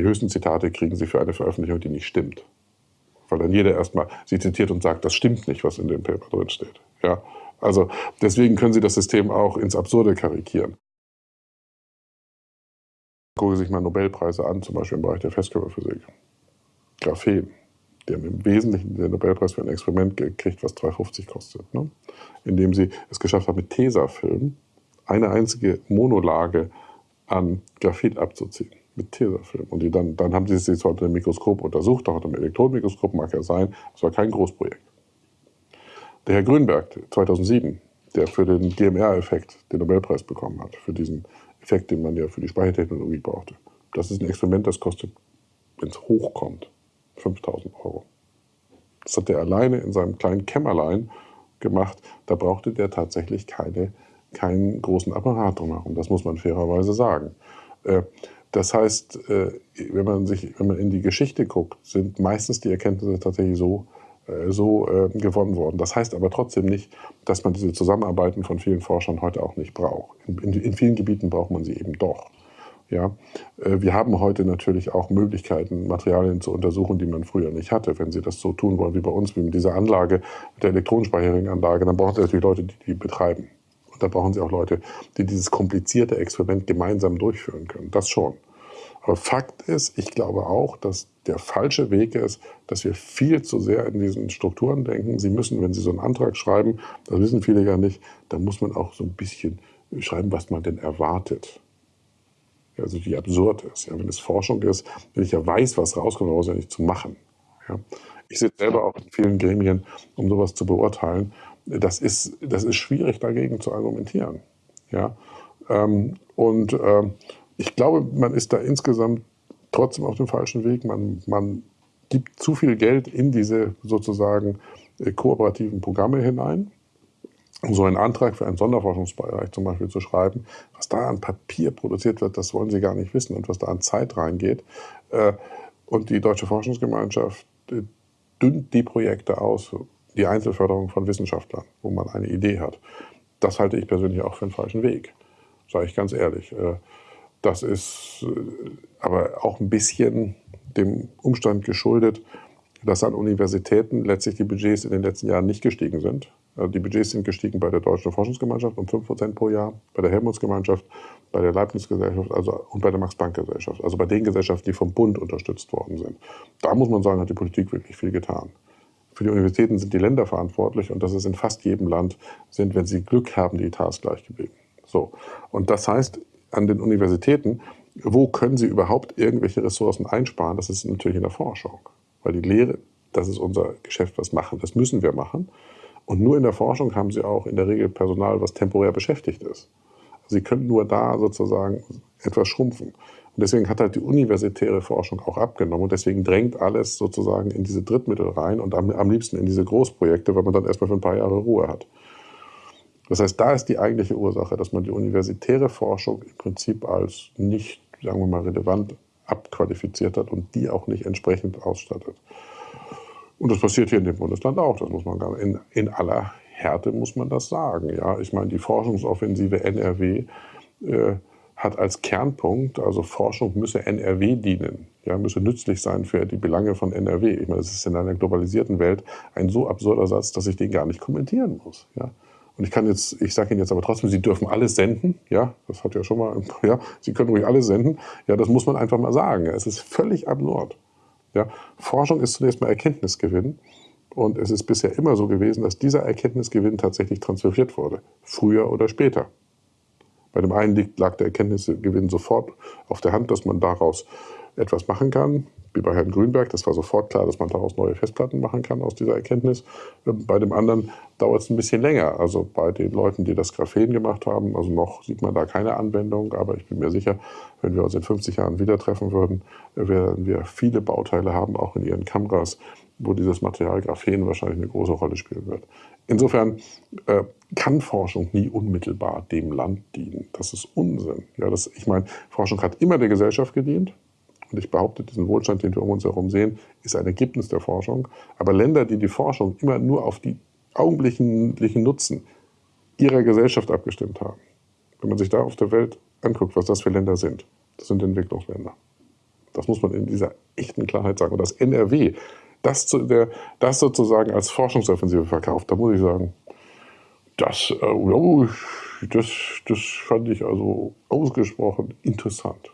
Die höchsten Zitate kriegen Sie für eine Veröffentlichung, die nicht stimmt. Weil dann jeder erstmal sie zitiert und sagt, das stimmt nicht, was in dem Paper drin steht. Ja? Also deswegen können Sie das System auch ins Absurde karikieren. Gucken Sie sich mal Nobelpreise an, zum Beispiel im Bereich der Festkörperphysik. Graphen. Die haben im Wesentlichen den Nobelpreis für ein Experiment gekriegt, was 2,50 kostet. Ne? Indem sie es geschafft haben, mit Tesafilm eine einzige Monolage an Graphit abzuziehen. Mit Tesafilm. Und die dann, dann haben sie es unter dem Mikroskop untersucht, auch dem Elektronenmikroskop mag ja sein. Es war kein Großprojekt. Der Herr Grünberg 2007, der für den DMR-Effekt den Nobelpreis bekommen hat, für diesen Effekt, den man ja für die Speichertechnologie brauchte. Das ist ein Experiment, das kostet, wenn es hochkommt, 5000 Euro. Das hat er alleine in seinem kleinen Kämmerlein gemacht. Da brauchte der tatsächlich keine, keinen großen Apparat drumherum. Das muss man fairerweise sagen. Äh, das heißt, äh, wenn man, sich, wenn man in die Geschichte guckt, sind meistens die Erkenntnisse tatsächlich so, äh, so gewonnen worden. Das heißt aber trotzdem nicht, dass man diese Zusammenarbeiten von vielen Forschern heute auch nicht braucht. In, in, vielen Gebieten braucht man sie eben doch. Ja, äh, wir haben heute natürlich auch Möglichkeiten, Materialien zu untersuchen, die man früher nicht hatte. Wenn Sie das so tun wollen wie bei uns, wie mit dieser Anlage, mit der Elektronenspeicherringanlage, dann brauchen Sie natürlich Leute, die die betreiben. Da brauchen Sie auch Leute, die dieses komplizierte Experiment gemeinsam durchführen können. Das schon. Aber Fakt ist, ich glaube auch, dass der falsche Weg ist, dass wir viel zu sehr in diesen Strukturen denken. Sie müssen, wenn Sie so einen Antrag schreiben, das wissen viele ja nicht, dann muss man auch so ein bisschen schreiben, was man denn erwartet also die absurd ist. Ja, wenn es Forschung ist, wenn ich ja weiß, was rauskommt, brauche ich ja nicht zu machen. Ja. Ich sitze selber auch in vielen Gremien, um sowas zu beurteilen. Das ist, das ist schwierig, dagegen zu argumentieren. Ja. Ähm, und ähm, ich glaube, man ist da insgesamt trotzdem auf dem falschen Weg. Man, man gibt zu viel Geld in diese sozusagen äh, kooperativen Programme hinein um so einen Antrag für einen Sonderforschungsbereich zum Beispiel zu schreiben, was da an Papier produziert wird, das wollen Sie gar nicht wissen und was da an Zeit reingeht. Äh, und die Deutsche Forschungsgemeinschaft äh, dünnt die Projekte aus, die Einzelförderung von Wissenschaftlern, wo man eine Idee hat. Das halte ich persönlich auch für einen falschen Weg, sage ich ganz ehrlich. Äh, das ist aber auch ein bisschen dem Umstand geschuldet, dass an Universitäten letztlich die Budgets in den letzten Jahren nicht gestiegen sind. Also die Budgets sind gestiegen bei der Deutschen Forschungsgemeinschaft um 5% pro Jahr, bei der Helmholtz-Gemeinschaft, bei der Leibniz-Gesellschaft also, und bei der Max-Planck-Gesellschaft. Also bei den Gesellschaften, die vom Bund unterstützt worden sind. Da muss man sagen, hat die Politik wirklich viel getan. Für die Universitäten sind die Länder verantwortlich und das ist in fast jedem Land, sind, wenn sie Glück haben, die Etats gleich geblieben. So. Und das heißt, an den Universitäten, wo können sie überhaupt irgendwelche Ressourcen einsparen? Das ist natürlich in der Forschung. Weil die Lehre, das ist unser Geschäft, was machen, das müssen wir machen. Und nur in der Forschung haben sie auch in der Regel Personal, was temporär beschäftigt ist. Also sie können nur da sozusagen etwas schrumpfen. Und deswegen hat halt die universitäre Forschung auch abgenommen. Und deswegen drängt alles sozusagen in diese Drittmittel rein und am, am liebsten in diese Großprojekte, weil man dann erstmal für ein paar Jahre Ruhe hat. Das heißt, da ist die eigentliche Ursache, dass man die universitäre Forschung im Prinzip als nicht, sagen wir mal, relevant abqualifiziert hat und die auch nicht entsprechend ausstattet. Und das passiert hier in dem Bundesland auch, das muss man in, in aller Härte muss man das sagen. Ja, ich meine, die Forschungsoffensive NRW äh, hat als Kernpunkt, also Forschung müsse NRW dienen, ja, müsse nützlich sein für die Belange von NRW. Ich meine, das ist in einer globalisierten Welt ein so absurder Satz, dass ich den gar nicht kommentieren muss. Ja. Und ich kann jetzt, ich sage Ihnen jetzt aber trotzdem, Sie dürfen alles senden. Ja, das hat ja schon mal, ja, Sie können ruhig alles senden. Ja, das muss man einfach mal sagen. Es ist völlig absurd. Ja, Forschung ist zunächst mal Erkenntnisgewinn. Und es ist bisher immer so gewesen, dass dieser Erkenntnisgewinn tatsächlich transferiert wurde. Früher oder später. Bei dem einen lag der Erkenntnisgewinn sofort auf der Hand, dass man daraus etwas machen kann wie bei Herrn Grünberg. Das war sofort klar, dass man daraus neue Festplatten machen kann aus dieser Erkenntnis. Ähm, bei dem anderen dauert es ein bisschen länger. Also bei den Leuten, die das Graphen gemacht haben, also noch sieht man da keine Anwendung, aber ich bin mir sicher, wenn wir uns in 50 Jahren wieder treffen würden, werden wir viele Bauteile haben, auch in ihren Kameras, wo dieses Material Graphen wahrscheinlich eine große Rolle spielen wird. Insofern äh, kann Forschung nie unmittelbar dem Land dienen. Das ist Unsinn. Ja, das, ich meine, Forschung hat immer der Gesellschaft gedient. Und ich behaupte, diesen Wohlstand, den wir um uns herum sehen, ist ein Ergebnis der Forschung. Aber Länder, die die Forschung immer nur auf die augenblicklichen Nutzen ihrer Gesellschaft abgestimmt haben, wenn man sich da auf der Welt anguckt, was das für Länder sind, das sind Entwicklungsländer. Das muss man in dieser echten Klarheit sagen. Und das NRW, das, zu, der, das sozusagen als Forschungsoffensive verkauft, da muss ich sagen, das, äh, das, das fand ich also ausgesprochen interessant.